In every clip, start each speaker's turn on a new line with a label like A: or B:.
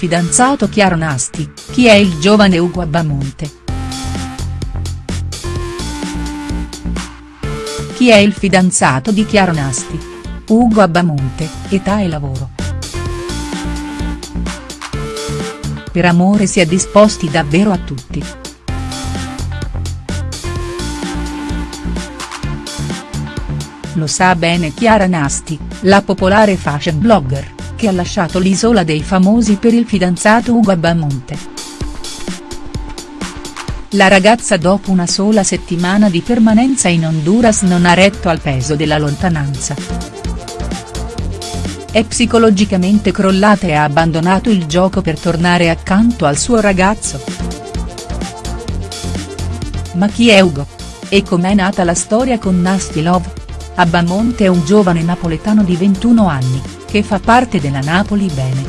A: fidanzato Chiaro Nasti, chi è il giovane Ugo Abamonte?. Chi è il fidanzato di Chiaro Nasti? Ugo Abamonte, età e lavoro. Per amore si è disposti davvero a tutti. Lo sa bene Chiara Nasti, la popolare fashion blogger, che ha lasciato l'isola dei famosi per il fidanzato Ugo Abamonte. La ragazza dopo una sola settimana di permanenza in Honduras non ha retto al peso della lontananza. È psicologicamente crollata e ha abbandonato il gioco per tornare accanto al suo ragazzo. Ma chi è Ugo? E com'è nata la storia con Nasty Love? Abamonte è un giovane napoletano di 21 anni, che fa parte della Napoli Bene.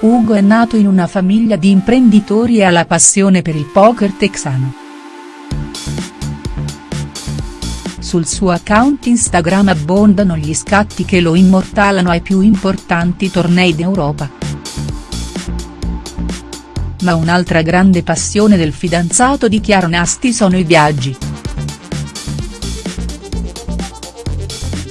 A: Ugo è nato in una famiglia di imprenditori e ha la passione per il poker texano. Sul suo account Instagram abbondano gli scatti che lo immortalano ai più importanti tornei d'Europa. Ma un'altra grande passione del fidanzato di Chiaro Nasti sono i viaggi.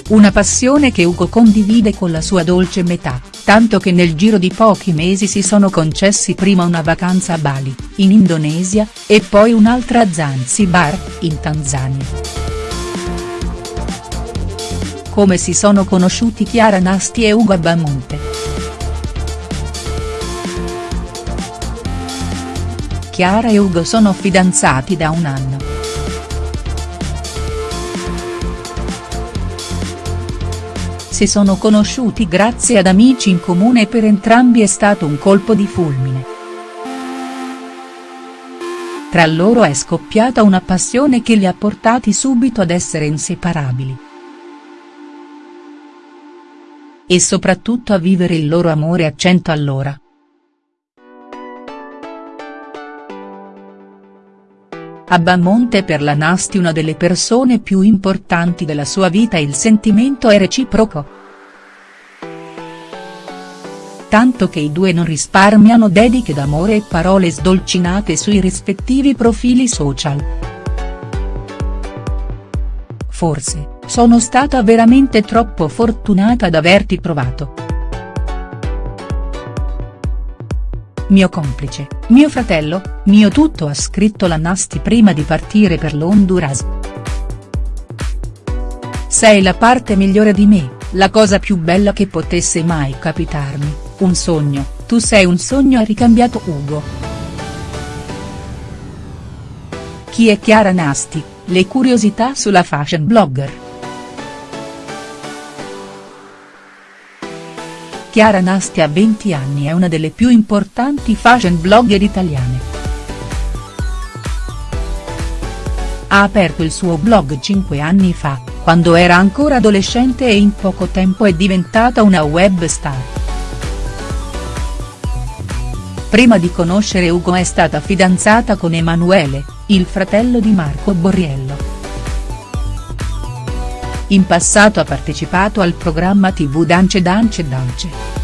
A: Una passione che Ugo condivide con la sua dolce metà, tanto che nel giro di pochi mesi si sono concessi prima una vacanza a Bali, in Indonesia, e poi un'altra a Zanzibar, in Tanzania. Come si sono conosciuti Chiara Nasti e Ugo Abamonte?. Chiara e Ugo sono fidanzati da un anno. Si sono conosciuti grazie ad amici in comune e per entrambi è stato un colpo di fulmine. Tra loro è scoppiata una passione che li ha portati subito ad essere inseparabili. E soprattutto a vivere il loro amore a cento all'ora. A Bamonte per la Nasti una delle persone più importanti della sua vita il sentimento è reciproco. Tanto che i due non risparmiano dediche d'amore e parole sdolcinate sui rispettivi profili social. Forse, sono stata veramente troppo fortunata ad averti trovato. Mio complice, mio fratello, mio tutto ha scritto la Nasti prima di partire per l'Honduras. Sei la parte migliore di me, la cosa più bella che potesse mai capitarmi, un sogno, tu sei un sogno ha ricambiato Ugo. Chi è Chiara Nasti, le curiosità sulla fashion blogger. Chiara Nasti a 20 anni è una delle più importanti fashion blogger italiane. Ha aperto il suo blog 5 anni fa, quando era ancora adolescente e in poco tempo è diventata una web star. Prima di conoscere Ugo è stata fidanzata con Emanuele, il fratello di Marco Borriello. In passato ha partecipato al programma tv Dance Dance Dance.